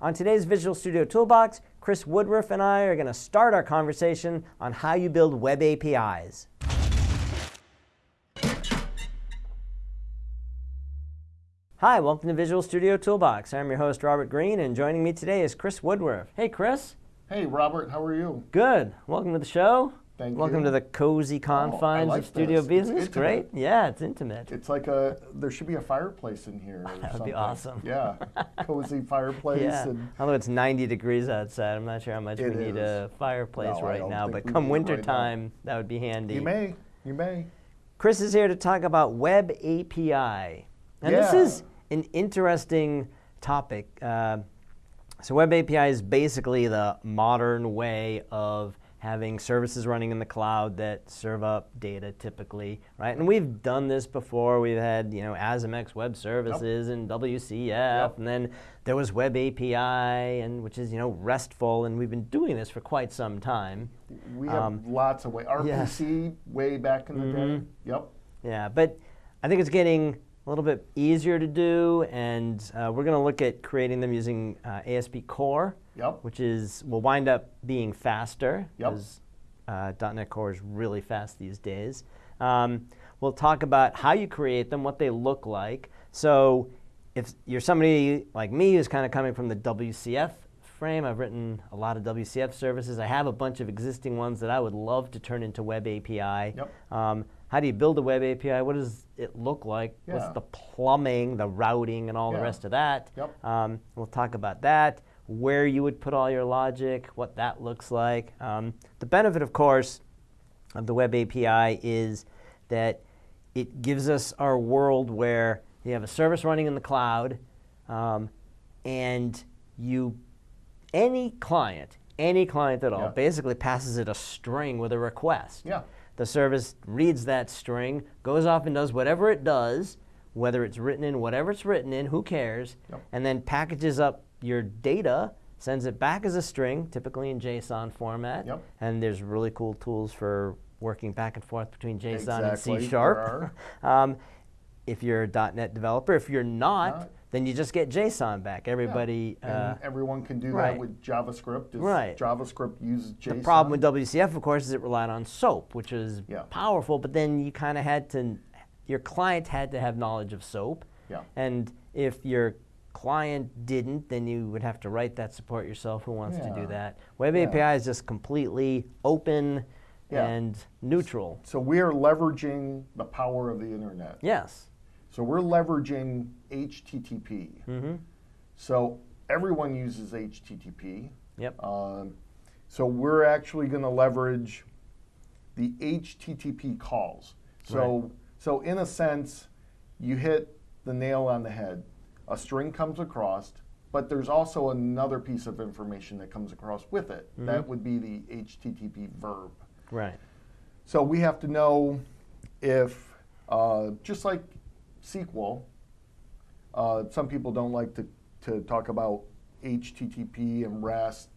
On today's Visual Studio Toolbox, Chris Woodruff and I are going to start our conversation on how you build web APIs. Hi, welcome to Visual Studio Toolbox. I'm your host, Robert Green, and joining me today is Chris Woodruff. Hey, Chris. Hey, Robert, how are you? Good. Welcome to the show. Thank Welcome you. to the cozy confines like of studio this. It's business. Great. Yeah, it's intimate. It's like a, there should be a fireplace in here. Or That would be something. awesome. Yeah, cozy fireplace. yeah. And Although it's 90 degrees outside, I'm not sure how much we need is. a fireplace No, right now, but come need it winter right time, that would be handy. you may, you may. Chris is here to talk about Web API. And this is an interesting topic. Uh, so, Web API is basically the modern way of having services running in the cloud that serve up data typically, right? And we've done this before. We've had, you know, ASMX Web Services and WCF, Yep. and then there was Web API, and which is, you know, RESTful, and we've been doing this for quite some time. We have Um, lots of way. RPC way back in the day. Mhm. Yep. Yeah, but I think it's getting a little bit easier to do, and uh, we're going to look at creating them using uh, ASP Core, Yep. which is will wind up being faster Yep. because uh, .NET Core is really fast these days. Um, we'll talk about how you create them, what they look like. So if you're somebody like me who's kind of coming from the WCF frame, I've written a lot of WCF services. I have a bunch of existing ones that I would love to turn into Web API. Yep. Um, how do you build a web API? What does it look like? What's the plumbing, the routing, and all the rest of that? Yep. Um, we'll talk about that, where you would put all your logic, what that looks like. Um, the benefit, of course, of the web API is that it gives us our world where you have a service running in the cloud, um, and you, any client, any client at all, Yeah. basically passes it a string with a request. Yeah. The service reads that string, goes off and does whatever it does, whether it's written in whatever it's written in, who cares, Yep. and then packages up your data, sends it back as a string, typically in JSON format. Yep. And there's really cool tools for working back and forth between JSON and C Sharp. um, if you're a .NET developer, if you're not, Not. Then you just get JSON back. Everybody. And Uh, everyone can do right. that with JavaScript. Right. JavaScript uses JSON. The problem with WCF, of course, is it relied on SOAP, which is Yeah. powerful, but then you kind of had to, your client had to have knowledge of SOAP. Yeah. And if your client didn't, then you would have to write that support yourself. Who wants to do that? Web Yeah. API is just completely open Yeah. and neutral. So we are leveraging the power of the internet. Yes. So we're leveraging HTTP. Mm-hmm. So everyone uses HTTP. Yep. Um, so we're actually going to leverage the HTTP calls. So so in a sense, you hit the nail on the head. A string comes across, but there's also another piece of information that comes across with it. That would be the HTTP verb. Right. So we have to know if, uh, just like SQL, uh, some people don't like to, to talk about HTTP and REST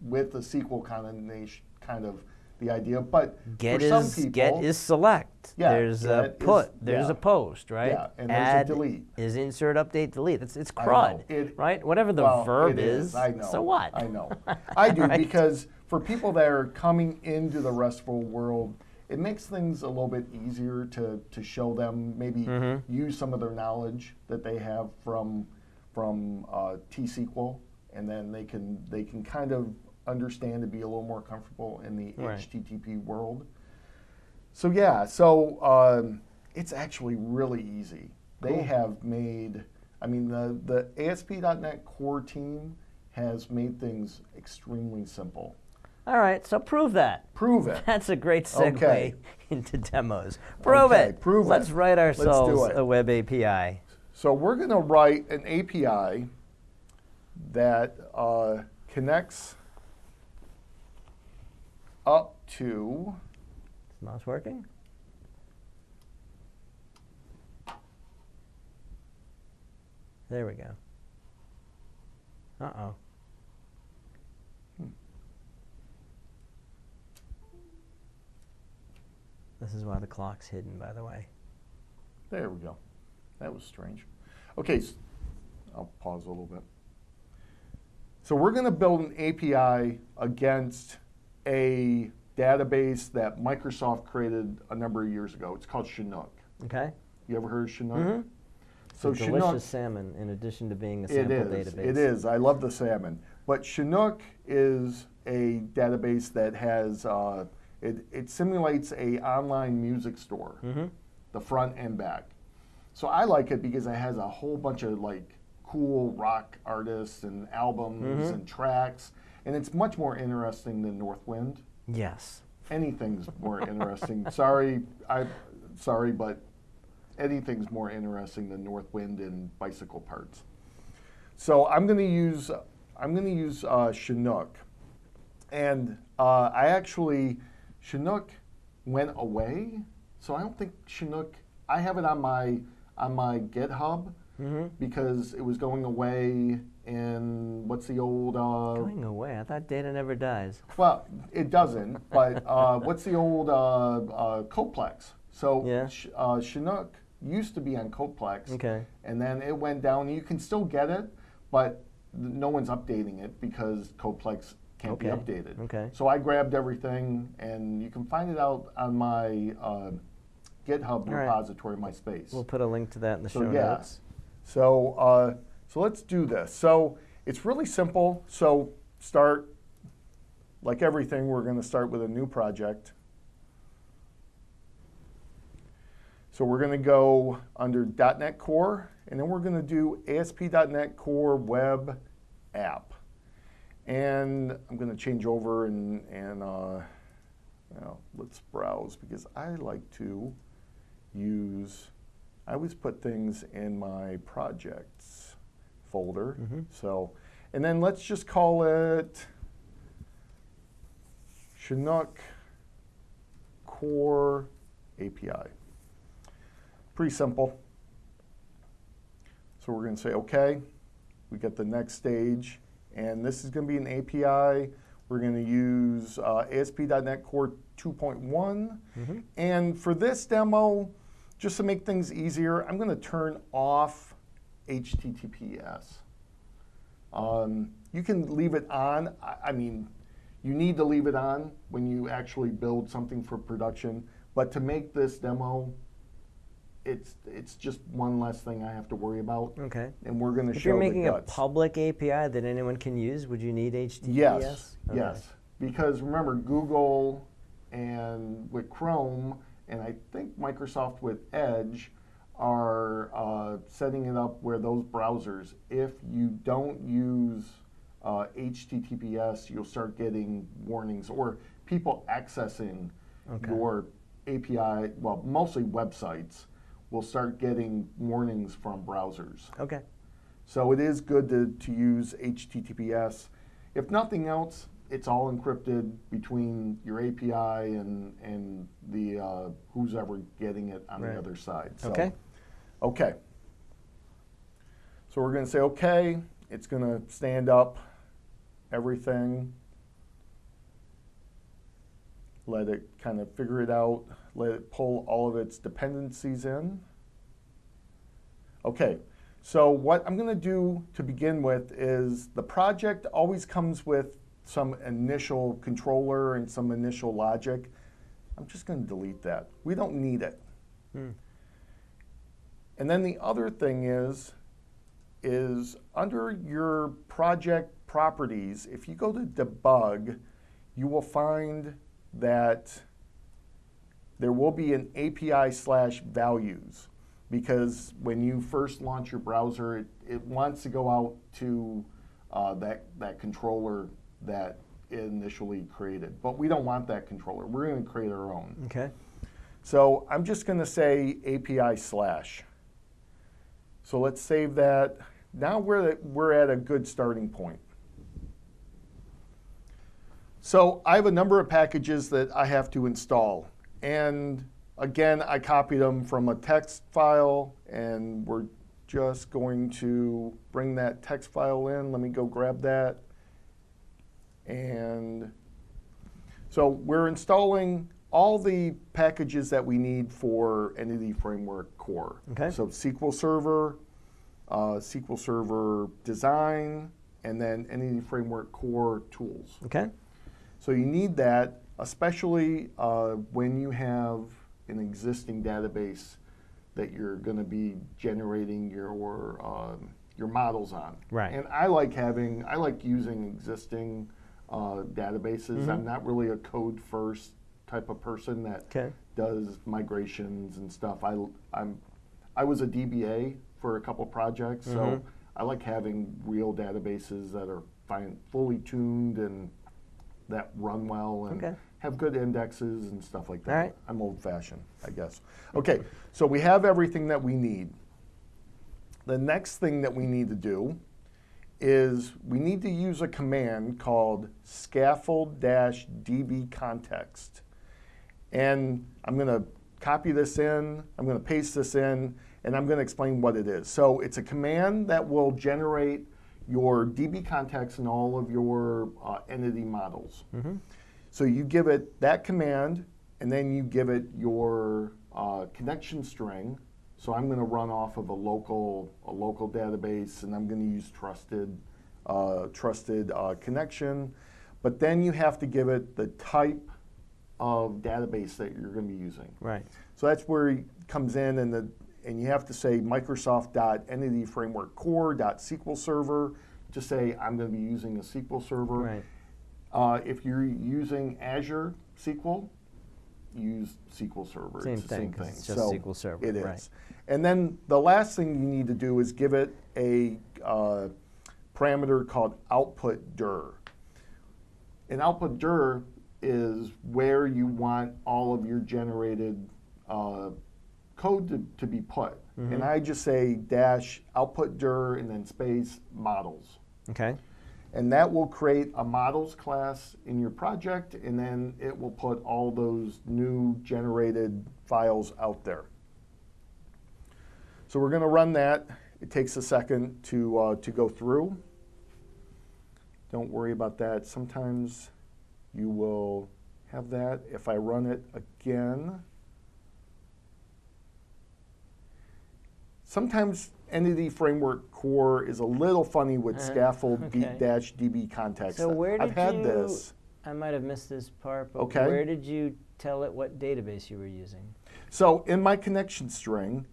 with the SQL kind of the idea. But Get for some is people, get is select. Yeah, there's a get is- put. there's yeah. a post, right? Yeah, and there's a delete. is insert, update, delete. It's it's crud, It- right? Whatever the well, verb is. I know. So what? I know. I do Right? because for people that are coming into the RESTful world, it makes things a little bit easier to, to show them maybe Mm-hmm. use some of their knowledge that they have from from uh, T-SQL, and then they can they can kind of understand and be a little more comfortable in the Right. HTTP world. So yeah, so um, it's actually really easy. They Cool. have made, I mean, the the ASP.NET Core team has made things extremely simple. All right, so prove that. Prove it. That's a great segue Okay. into demos. Prove Okay, it. prove it. Let's write Let's do ourselves it. a web API. So we're going to write an API that uh, connects up to Is mouse working? There we go. Uh-oh. This is why the clock's hidden, by the way. There we go. That was strange. Okay, I'll pause a little bit. So we're going to build an API against a database that Microsoft created a number of years ago. It's called Chinook. Okay. You ever heard of Chinook? Mhm. So It's a Chinook, delicious salmon, in addition to being a it sample is. database. It is. I love the salmon. But Chinook is a database that has uh, it, it simulates a online music store, Mm-hmm. the front and back. So I like it because it has a whole bunch of like cool rock artists and albums Mhm. and tracks, and it's much more interesting than Northwind. Yes. Anything's more interesting. Sorry, I sorry, but anything's more interesting than Northwind and bicycle parts. So I'm going to use I'm going to use uh, Chinook, and uh, I actually Chinook went away, so I don't think Chinook. I have it on my on my GitHub Mm-hmm. because it was going away in what's the old uh, Going away. I thought data never dies. well, it doesn't, but uh, what's the old uh, uh, CodePlex? So Yeah. Uh, Chinook used to be on CodePlex, Okay. and then it went down. You can still get it, but no one's updating it because CodePlex can't be updated. Okay. So I grabbed everything, and you can find it out on my uh, GitHub All right. repository, my space. We'll put a link to that in the So, show yeah. notes. So, uh, so let's do this. So it's really simple. So start, like everything, we're going to start with a new project. So we're going to go under .NET Core, and then we're going to do ASP.NET Core Web App. And I'm going to change over and, and uh, well, let's browse because I like to use, I always put things in my projects folder. Mhm. So, and then let's just call it Chinook Core API. Pretty simple. So we're going to say OK. We get the next stage. And this is going to be an API. We're going to use uh, ASP.NET Core 2.1. Mhm. And for this demo, just to make things easier, I'm going to turn off HTTPS. Um, you can leave it on. I, I mean, you need to leave it on when you actually build something for production. But to make this demo, it's it's just one less thing I have to worry about. Okay. And we're going to show. If you're making a public API that anyone can use, would you need HTTPS? Yes, Okay. yes. Because remember, Google and with Chrome, and I think Microsoft with Edge, are uh, setting it up where those browsers, if you don't use uh, HTTPS, you'll start getting warnings or people accessing Okay. your API, well, mostly websites, will start getting warnings from browsers. Okay. So it is good to, to use HTTPS. If nothing else, it's all encrypted between your API and, and the uh, who's ever getting it on Right. the other side. So, Okay. Okay. So we're going to say okay. It's going to stand up everything. Let it kind of figure it out. Let it pull all of its dependencies in. Okay, so what I'm going to do to begin with is the project always comes with some initial controller and some initial logic. I'm just going to delete that. We don't need it. Hmm. And then the other thing is, is under your project properties, if you go to debug, you will find that there will be an API slash values because when you first launch your browser, it, it wants to go out to uh, that, that controller that it initially created. But we don't want that controller. We're going to create our own. Okay. So I'm just going to say API slash. So let's save that. Now we're we're at a good starting point. So I have a number of packages that I have to install. And again, I copied them from a text file, and we're just going to bring that text file in. Let me go grab that. And so we're installing all the packages that we need for Entity Framework Core. Okay. So SQL Server, uh, SQL Server Design, and then Entity Framework Core tools. Okay. So you need that, especially uh, when you have an existing database that you're going to be generating your um, your models on. Right. And I like having, I like using existing uh, databases. Mm-hmm. I'm not really a code first type of person that Okay. does migrations and stuff. I, I'm, I was a DBA for a couple projects, so Mhm. I like having real databases that are fine, fully tuned and that run well and Okay. Have good indexes and stuff like that. All right. I'm old fashioned, I guess. Okay, so we have everything that we need. The next thing that we need to do is we need to use a command called scaffold-db context. And I'm going to copy this in, I'm going to paste this in, and I'm going to explain what it is. So it's a command that will generate your DB context in all of your uh, entity models. So you give it that command, and then you give it your uh, connection string. So I'm going to run off of a local a local database, and I'm going to use trusted uh, trusted uh, connection. But then you have to give it the type of database that you're going to be using. Right. So that's where it comes in, and the and you have to say Microsoft.entityframeworkcore.sql server to say I'm going to be using a SQL server. Right. Uh, if you're using Azure SQL, use SQL Server. Same it's the thing, same 'cause thing. it's just So SQL Server, It is. right. And then the last thing you need to do is give it a uh, parameter called output dir. An output dir is where you want all of your generated uh, code to, to be put. Mm-hmm. And I just say dash output dir and then space models Okay. And that will create a models class in your project and then it will put all those new generated files out there. So we're going to run that. It takes a second to, uh, to go through. Don't worry about that. Sometimes you will have that. If I run it again, sometimes Entity Framework Core is a little funny with Uh, scaffold okay. dash DB context. So where I've did had you- this. I might have missed this part, but Okay. where did you tell it what database you were using? So in my connection string,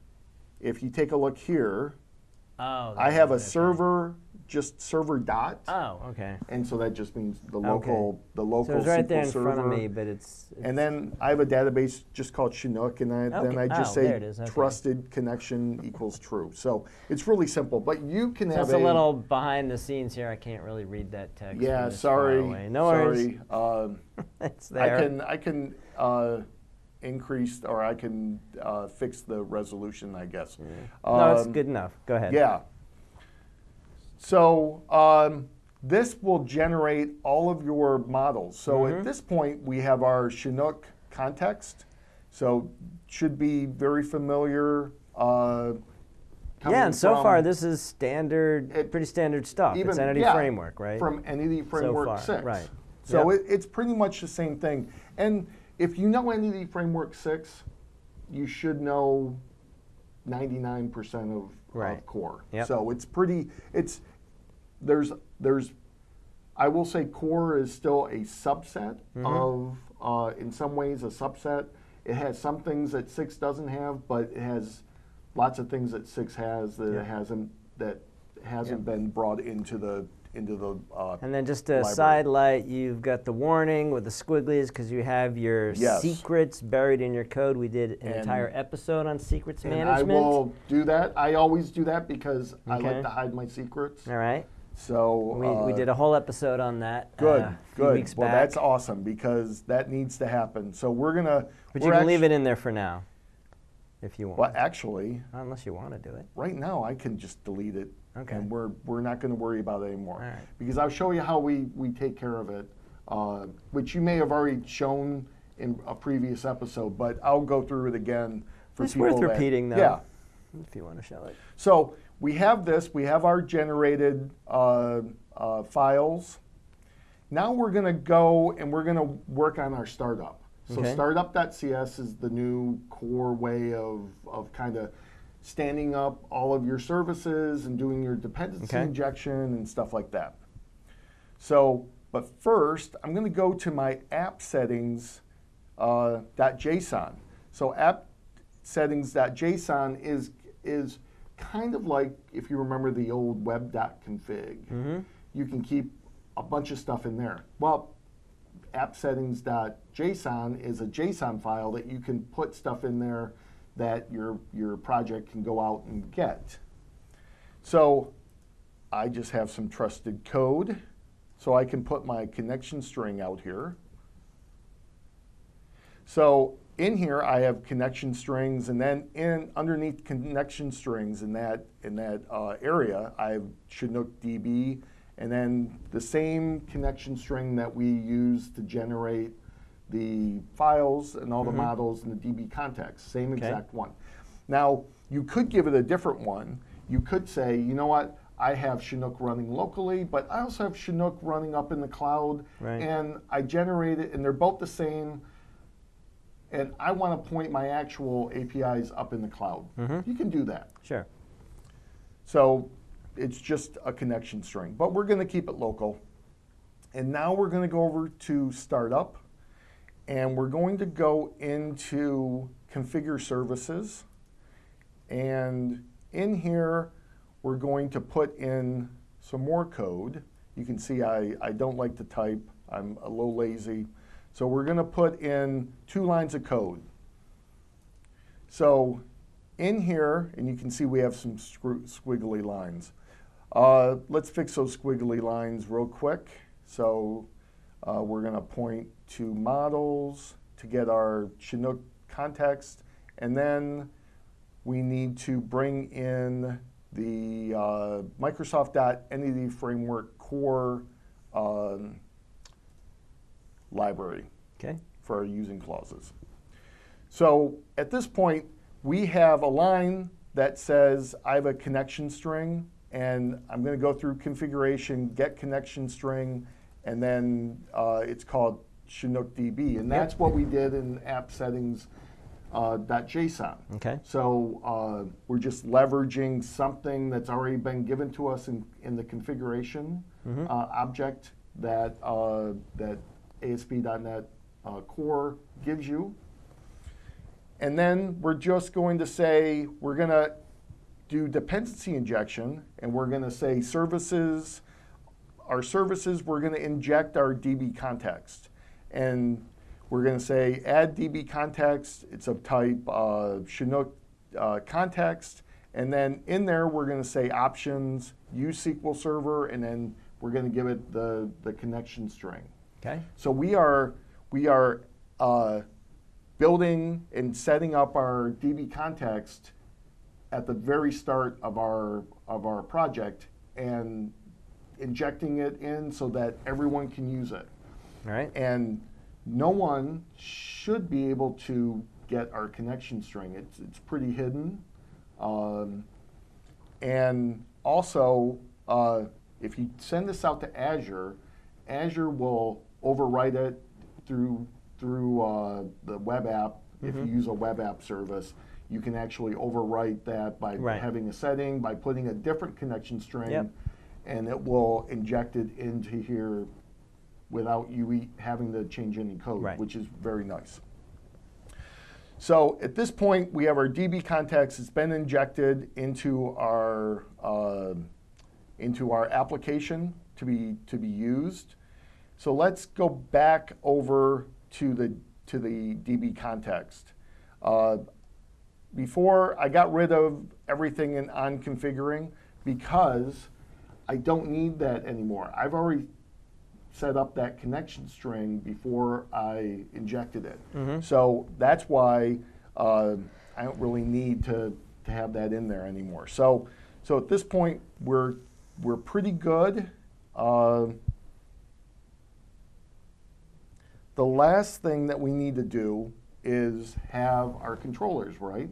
if you take a look here, Oh. I have a okay. server, just server dot, Oh, okay. and so that just means the Okay. local, the local So it's right SQL there in server. front of me, but it's, it's And then I have a database just called Chinook, and I, then I just Oh, say there. Okay. trusted connection equals true. So it's really simple, but you can so have it's a little behind the scenes here. I can't really read that text. Yeah, sorry. No worries. sorry. Um, it's I can I can uh, increase or I can uh, fix the resolution, I guess. no, it's Um, good enough. Go ahead. Yeah. So um, this will generate all of your models. So Mm-hmm. at this point, we have our Chinook context. So should be very familiar. Uh, Yeah, and so far this is standard, It- pretty standard stuff. it's Entity yeah, Framework, right? From Entity Framework far, 6. right. So Yep. it, it's pretty much the same thing. And if you know Entity Framework 6, you should know 99% of, Right. of core. Yep. So it's pretty, it's, there's, there's, I will say core is still a subset Mm-hmm. of, uh, in some ways, a subset. It has some things that 6 doesn't have, but it has lots of things that 6 has that Yeah. it hasn't, that hasn't been brought into the, into the, uh, And then just a library. side light, you've got the warning with the squigglies because you have your Yes. secrets buried in your code. We did an And- entire episode on secrets And management. I will do that. I always do that because I like to hide my secrets. All right. So We, we uh, did a whole episode on that. good, uh, good. weeks well, back. that's awesome because that needs to happen. So we're gonna. But we're you can leave it in there for now, if you want. Well, actually, Unless you want to do it. right now I can just delete it. Okay. And we're we're not going to worry about it anymore. All right. Because I'll show you how we we take care of it, uh, which you may have already shown in a previous episode, but I'll go through it again for It's people. worth that- repeating, though. Yeah. If you want to show it. So we have this, we have our generated uh, uh, files. Now we're going to go and we're going to work on our startup. So Okay. startup.cs is the new core way of, of kind of standing up all of your services and doing your dependency Okay. injection and stuff like that. So, but first, I'm going to go to my app settings uh, .json. So app settings.json is is kind of like if you remember the old web.config. Mm-hmm. You can keep a bunch of stuff in there. Well, appsettings.json is a JSON file that you can put stuff in there that your your project can go out and get. So I just have some trusted code. So I can put my connection string out here. So in here I have connection strings, and then in underneath connection strings in that in that uh, area I have Chinook DB, and then the same connection string that we use to generate the files and all the models and the DB context, same Mm-hmm. Okay. exact one. Now you could give it a different one. You could say, you know what? I have Chinook running locally, but I also have Chinook running up in the cloud, Right. and I generate it, and they're both the same and I want to point my actual APIs up in the cloud. Mm-hmm. You can do that. Sure. So it's just a connection string, but we're going to keep it local. And now we're going to go over to startup, and we're going to go into configure services. And in here, we're going to put in some more code. You can see I, I don't like to type. I'm a little lazy. So we're going to put in two lines of code. So in here, and you can see we have some squiggly lines. Uh, let's fix those squiggly lines real quick. So uh, we're going to point to models to get our Chinook context, and then we need to bring in the uh, Microsoft.Entity Framework core um, library Okay. for our using clauses. So at this point, we have a line that says I have a connection string, and I'm going to go through configuration, get connection string, and then uh, it's called Chinook DB, and that's what we did in app settings. Uh, .json. Okay. So uh, we're just leveraging something that's already been given to us in, in the configuration Mm-hmm. uh, object that uh, that ASP.NET uh, Core gives you. And then we're just going to say we're going to do dependency injection, and we're going to say services. Our services, we're going to inject our DB context, and we're going to say add DB context. It's of type uh, Chinook uh, context, and then in there we're going to say options, use SQL Server, and then we're going to give it the the connection string. Okay. So we are we are uh, building and setting up our DB context at the very start of our of our project and injecting it in so that everyone can use it. All right. And no one should be able to get our connection string. It's, it's pretty hidden. Um, and also, uh, if you send this out to Azure, Azure will overwrite it through through uh, the web app. If you use a web app service, you can actually overwrite that by Right. having a setting, by putting a different connection string, Yep. and it will inject it into here without you e- having to change any code, Right. which is very nice. So at this point, we have our DB context. It's been injected into our uh, into our application to be to be used. So let's go back over to the to the DB context. Uh, before I got rid of everything in on configuring because I don't need that anymore. I've already set up that connection string before I injected it. So that's why uh, I don't really need to, to have that in there anymore. So, so at this point, we're, we're pretty good. Uh, the last thing that we need to do is have our controllers, right?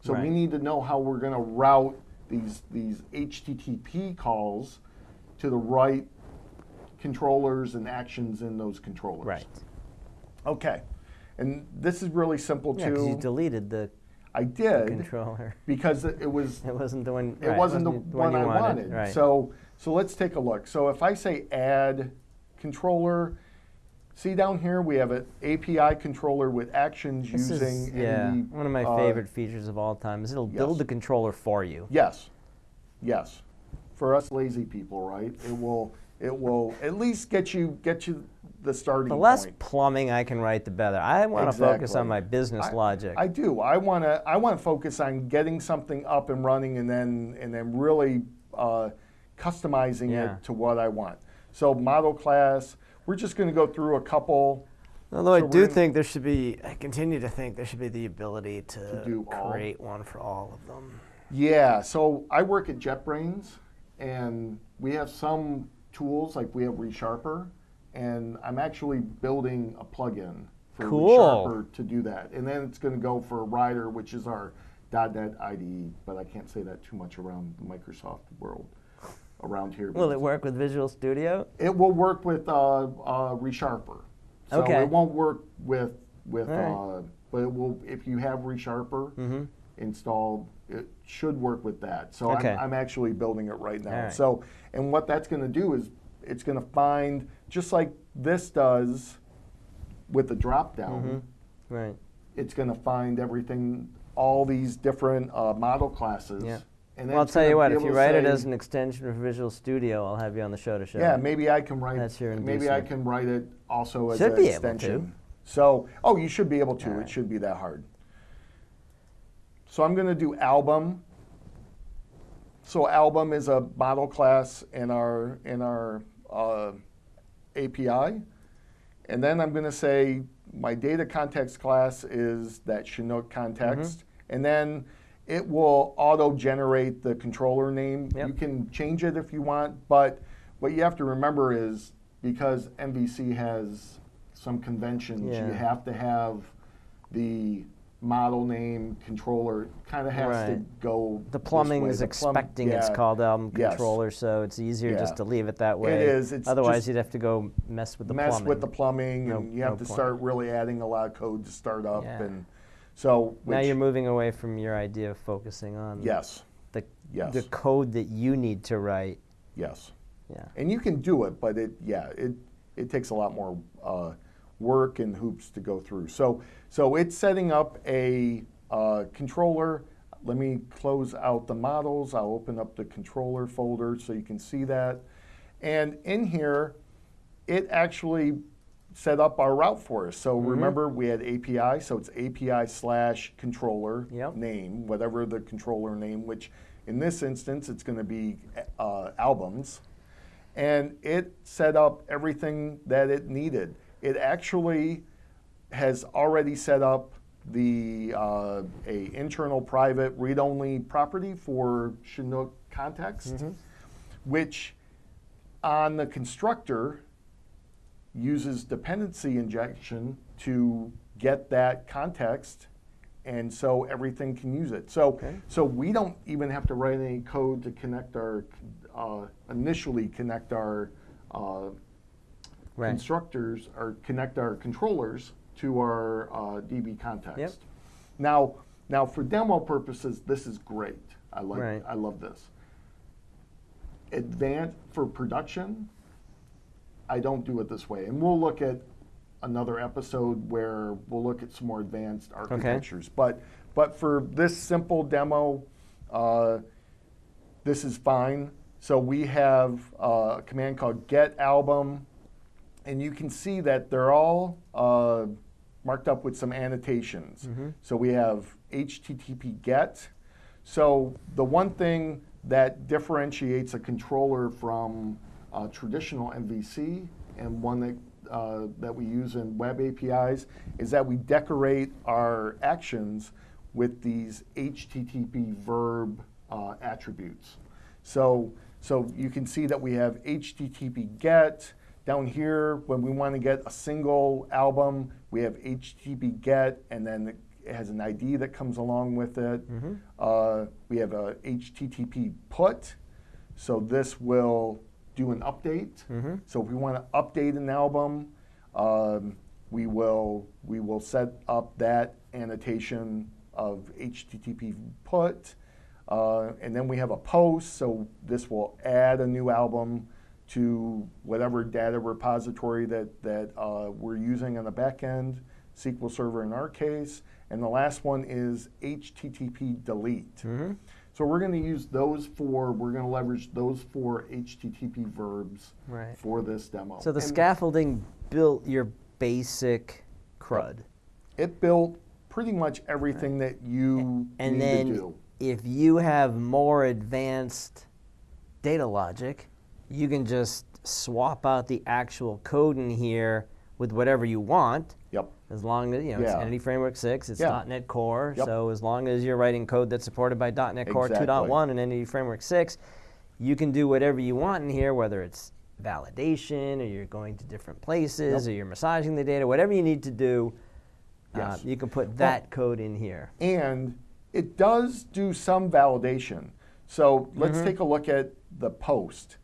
So we need to know how we're going to route these, these HTTP calls to the right controllers and actions in those controllers. Right. Okay. And this is really simple Yeah, because you deleted the I did controller. because it it was It wasn't the one. it right, wasn't the one, you I wanted. wanted. Right. So so let's take a look. So if I say add controller. See down here, we have an API controller with actions This using is yeah, any, one of my uh, favorite features of all time is it'll build the controller for you. Yes, yes. For us lazy people, right? It will, it will at least get you, get you the starting point. The less point. plumbing I can write, the better. I want to focus on my business I- logic. I do. I want to. I want to focus on getting something up and running, and then and then really uh, customizing Yeah. it to what I want. So model class. We're just going to go through a couple. Although I So we're do think there should be, I continue to think there should be the ability to, do all? create one for all of them. Yeah. So I work at JetBrains, and we have some tools like we have ReSharper, and I'm actually building a plugin for Cool. ReSharper to do that. And then it's going to go for Rider, which is our .NET IDE, but I can't say that too much around the Microsoft world around here. Will it work with Visual Studio? It will work with uh, uh, ReSharper. So Okay. it won't work with with, right. uh, but it will if you have ReSharper Mhm. installed. It should work with that. So Okay. I'm, I'm actually building it right now. Right. So and what that's going to do is it's going to find just like this does with the drop down. Mm-hmm. Right. It's going to find everything, all these different uh, model classes. Yeah. And Well, I'll tell you what, if you write it as an extension of Visual Studio, I'll have you on the show to show Yeah, it. maybe I can write. That's your maybe I can write it also as Should an be able to. extension. So, oh, you should be able to. All It right. should be that hard. So I'm going to do album. So album is a model class in our in our uh, API, and then I'm going to say my data context class is that Chinook context, Mm-hmm. and then it will auto-generate the controller name. Yep. You can change it if you want, but what you have to remember is because MVC has some conventions, Yeah. you have to have the model name controller kind of has to go. The plumbing is The expecting it's yeah. called album Yes. controller, so it's easier Yeah. just to leave it that way. is. It's Otherwise, you'd have to go mess with the mess plumbing. with the plumbing, No- and you have no to start really adding a lot of code to start up, and so now you're moving away from your idea of focusing on yes, the, Yes. the code that you need to write. yes, Yeah. and you can do it, but it yeah it it takes a lot more uh, work and hoops to go through. So so it's setting up a uh, controller. Let me close out the models. I'll open up the controller folder so you can see that. And in here, it actually set up our route for us. So remember, we had API, so it's API slash controller Yep. name, whatever the controller name, which in this instance, it's going to be uh, albums. And it set up everything that it needed. It actually has already set up the uh, a internal private read-only property for Chinook context, which on the constructor uses dependency injection to get that context and so everything can use it. So, Okay. so we don't even have to write any code to connect our, uh, initially connect our uh, Right. constructors or connect our controllers to our uh, DB context. Yep. Now, now for demo purposes, this is great. I like, Right. I love this. Advanced for production, I don't do it this way, and we'll look at another episode where we'll look at some more advanced architectures. But but for this simple demo, uh, this is fine. So we have uh, a command called get album, and you can see that they're all uh, marked up with some annotations. So we have HTTP get. So the one thing that differentiates a controller from uh, traditional MVC and one that uh, that we use in web APIs is that we decorate our actions with these HTTP verb uh, attributes. So, so you can see that we have HTTP get. Down here, when we want to get a single album, we have HTTP get, and then it has an ID that comes along with it. Uh, we have a HTTP put, so this will do an update. So if we want to update an album, um, we will we will set up that annotation of HTTP put, uh, and then we have a post. So this will add a new album to whatever data repository that, that uh, we're using on the back end, SQL Server in our case. And the last one is HTTP delete. So we're going to use those four, we're going to leverage those four HTTP verbs Right. for this demo. So the And scaffolding built your basic CRUD. It built pretty much everything that you And need then to do. if you have more advanced data logic, you can just swap out the actual code in here with whatever you want. As long as you know it's Entity Framework 6, it's Yeah. .NET Core. Yep. So as long as you're writing code that's supported by .NET Core Exactly. 2.1 and Entity Framework 6, you can do whatever you want in here, whether it's validation or you're going to different places Yep. or you're massaging the data, whatever you need to do, uh, you can put that code in here. And it does do some validation. So let's Mm-hmm. take a look at the post.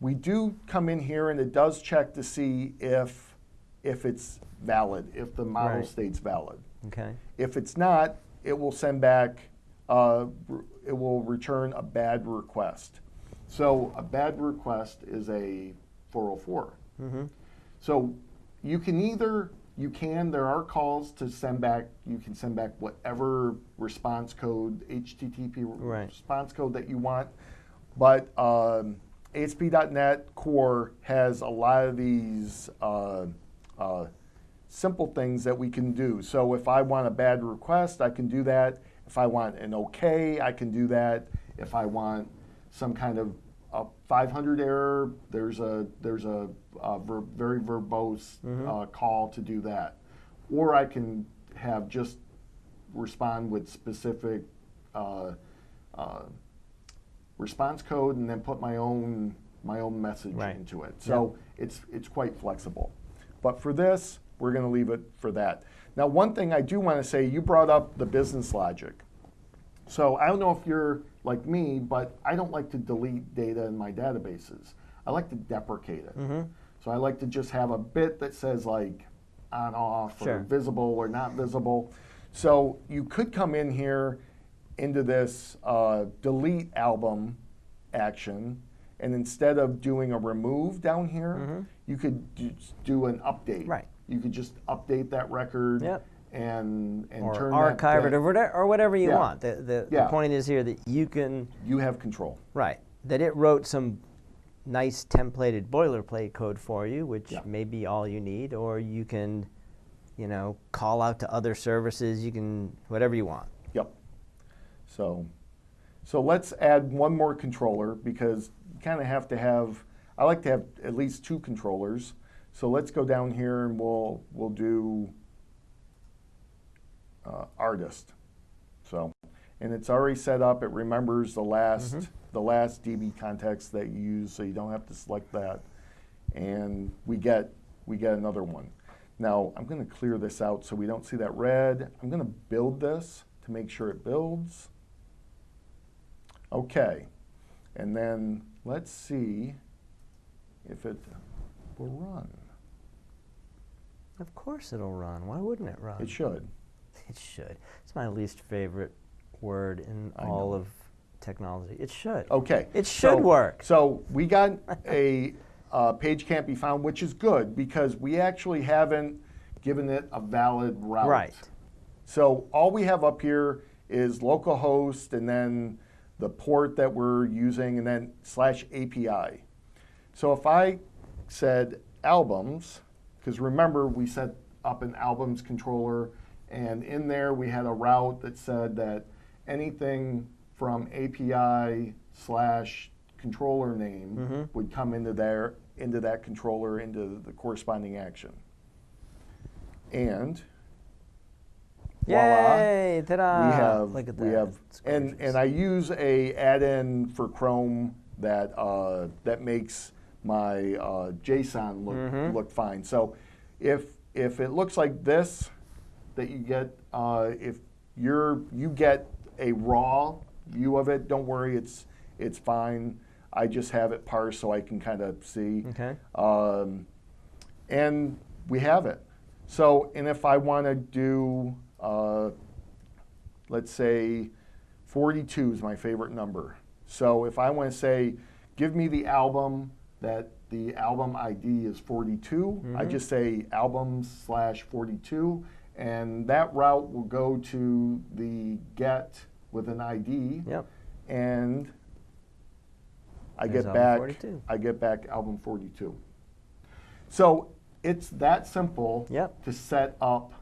We do come in here and it does check to see if, if it's valid, if the model Right. states valid. Okay. If it's not, it will send back, uh, it will return a bad request. So a bad request is a 404. Mm -hmm. So you can either, you can, there are calls to send back, you can send back whatever response code, HTTP Right. response code that you want. But um, ASP.NET Core has a lot of these uh, uh, simple things that we can do. So if I want a bad request, I can do that. If I want an okay, I can do that. If I want some kind of a 500 error, there's a there's a, a ver- very verbose uh, call to do that. Or I can have just respond with specific uh, uh, response code and then put my own my own message Right. into it. So it's it's quite flexible. But for this, we're going to leave it for that. Now, one thing I do want to say, you brought up the business logic. So I don't know if you're like me, but I don't like to delete data in my databases. I like to deprecate it. Mm-hmm. So I like to just have a bit that says like on off Sure. or visible or not visible. So you could come in here into this uh, delete album action, and instead of doing a remove down here, you could just do an update. Right. You could just update that record Yep. and and Or turn archive that, it or whatever, or whatever you Yeah. want. The, the, the point is here that you can, You have control. right, that it wrote some nice templated boilerplate code for you, which Yeah. may be all you need, or you can, you know, call out to other services. You can, whatever you want. Yep. So, so let's add one more controller because you kind of have to have. I like to have at least two controllers. So let's go down here and we'll we'll do uh, artist. So, and it's already set up. It remembers the last the last DB context that you use, so you don't have to select that. And we get we get another one. Now I'm going to clear this out so we don't see that red. I'm going to build this to make sure it builds. Okay, and then let's see if it will run. Of course it'll run. Why wouldn't it run? It should. It should. It's my least favorite word in I all know. of technology. It should. Okay. It so- should work. So we got a uh, page can't be found, which is good because we actually haven't given it a valid route. Right. So all we have up here is localhost and then the port that we're using and then slash API. So if I said albums, because remember we set up an albums controller and in there we had a route that said that anything from API slash controller name would come into there into that controller into the corresponding action. And Yay! Ta-da! we have Look at that. we have and and I use a add-in for Chrome that uh, that makes my uh, JSON look Mm-hmm. look fine. So if if it looks like this, that you get uh, if you're you get a raw view of it, don't worry, it's it's fine. I just have it parsed so I can kind of see. Okay. Um, and we have it. So, and if I want to do, uh, let's say 42 is my favorite number. So if I want to say give me the album that the album ID is 42. I mm-hmm. just say albums slash 42, and that route will go to the get with an ID, Yep. and I There's get back 42. I get back album 42. So it's that simple Yep. to set up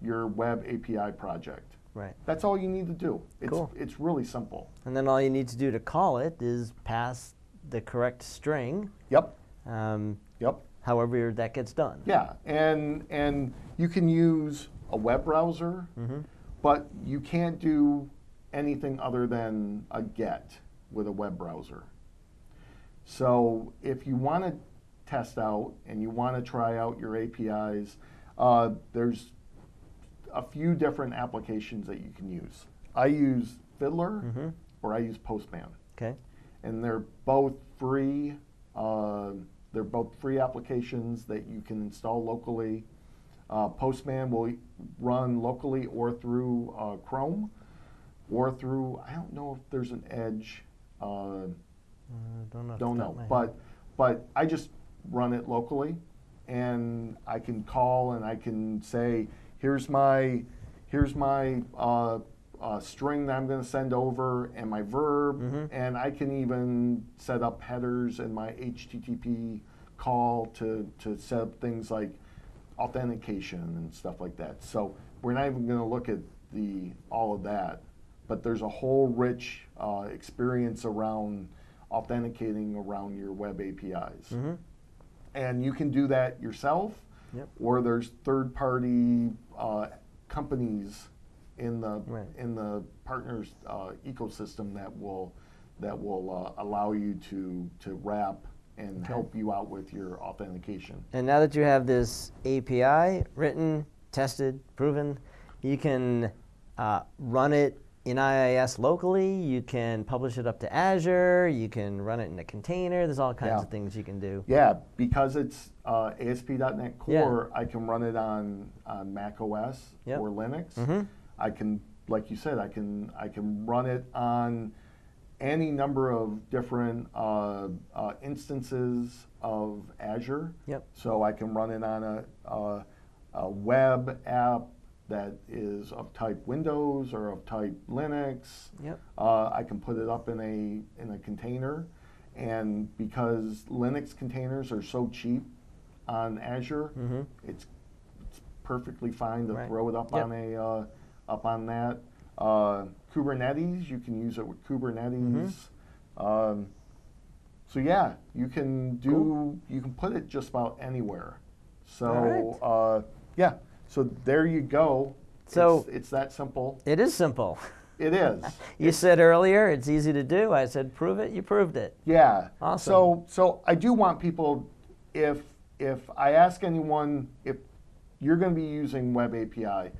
your web API project. Right. That's all you need to do. It's, Cool. it's really simple. And then all you need to do to call it is pass the correct string, Yep, um, yep. however that gets done. Yeah, and and you can use a web browser, Mm-hmm. but you can't do anything other than a get with a web browser. So if you want to test out and you want to try out your APIs, uh, there's a few different applications that you can use. I use Fiddler Mhm. or I use Postman Okay. And they're both free. Uh, they're both free applications that you can install locally. Uh, Postman will run locally or through uh, Chrome, or through I don't know if there's an Edge. Uh, Uh, don't know. don't know, of my head. but but I just run it locally, and I can call and I can say, here's my here's my uh, string that I'm going to send over and my verb, Mhm. and I can even set up headers in my HTTP call to to set up things like authentication and stuff like that. So we're not even going to look at the all of that, but there's a whole rich uh, experience around authenticating around your web APIs. Mhm. And you can do that yourself, Yep. or there's third-party uh, companies in the Right. in the partners uh, ecosystem that will that will uh, allow you to to wrap and Okay. help you out with your authentication. And now that you have this API written, tested, proven, you can uh, run it in IIS locally. You can publish it up to Azure. You can run it in a container. There's all kinds Yeah. of things you can do. Yeah, because it's uh, ASP.NET Yeah. Core, I can run it on, on Mac OS Yep. or Linux. Mhm. I can, like you said, I can I can run it on any number of different uh, uh, instances of Azure. Yep. So I can run it on a, a, a web app that is of type Windows or of type Linux. Yep. Uh, I can put it up in a in a container, and because Linux containers are so cheap on Azure, Mhm. it's it's perfectly fine to Right. throw it up Yep. on a uh, up on that. Uh, Kubernetes, you can use it with Kubernetes. Mm-hmm. Um, so yeah, you can do Cool. you can put it just about anywhere. So uh, yeah, so there you go. So- it's, it's that simple. It is simple. It is. You said earlier it's easy to do. I said prove it. You proved it. Yeah. Awesome. So so I do want people if if I ask anyone if you're going to be using Web API,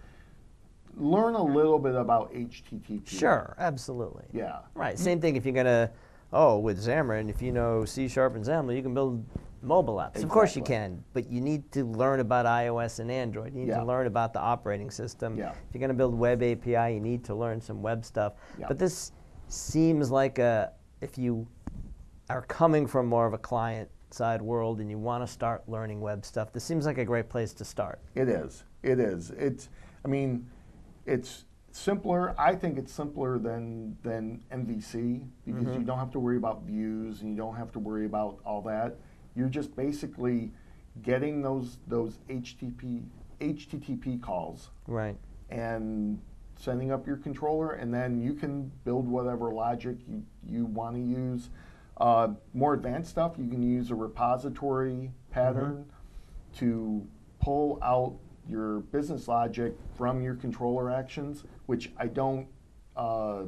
learn a little bit about HTTP. Sure, absolutely. Yeah. Right. Same thing if you're gonna, oh, with Xamarin, if you know C Sharp and Xamarin, you can build mobile apps. Of course you can, but you need to learn about iOS and Android. You need Yeah. to learn about the operating system. Yeah. If you're gonna build web API, you need to learn some web stuff. Yeah. But this seems like a, if you are coming from more of a client side world and you want to start learning web stuff, this seems like a great place to start. It is. It is. It's. I mean, it's simpler. I think it's simpler than than MVC because Mm-hmm. you don't have to worry about views and you don't have to worry about all that. You're just basically getting those those HTTP HTTP calls Right. and sending up your controller, and then you can build whatever logic you, you want to use. Uh, more advanced stuff, you can use a repository pattern to pull out your business logic from your controller actions, which I don't uh,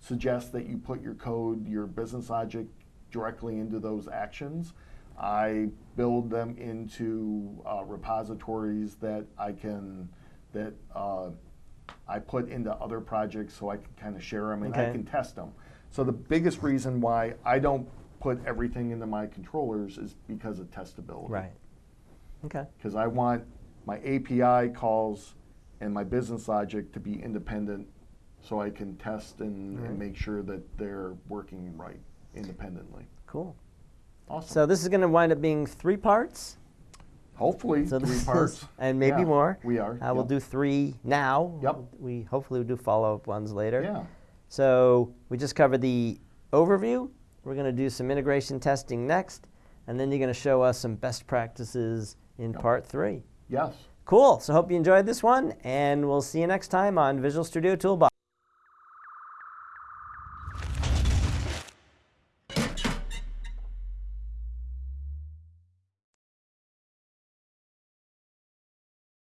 suggest that you put your code, your business logic, directly into those actions. I build them into uh, repositories that I can that uh, I put into other projects so I can kind of share them and I can test them. So the biggest reason why I don't put everything into my controllers is because of testability Right. Okay. because I want my API calls and my business logic to be independent so I can test and, Right. and make sure that they're working right independently. Cool. Awesome. So this is going to wind up being three parts. Hopefully, So three parts. is, and maybe Yeah, more. We are. Uh, We'll do three now. Yep. We hopefully we'll do follow-up ones later. Yeah. So we just covered the overview. We're going to do some integration testing next, and then you're going to show us some best practices in Yep. part three. Yes. Cool. So hope you enjoyed this one, and we'll see you next time on Visual Studio Toolbox.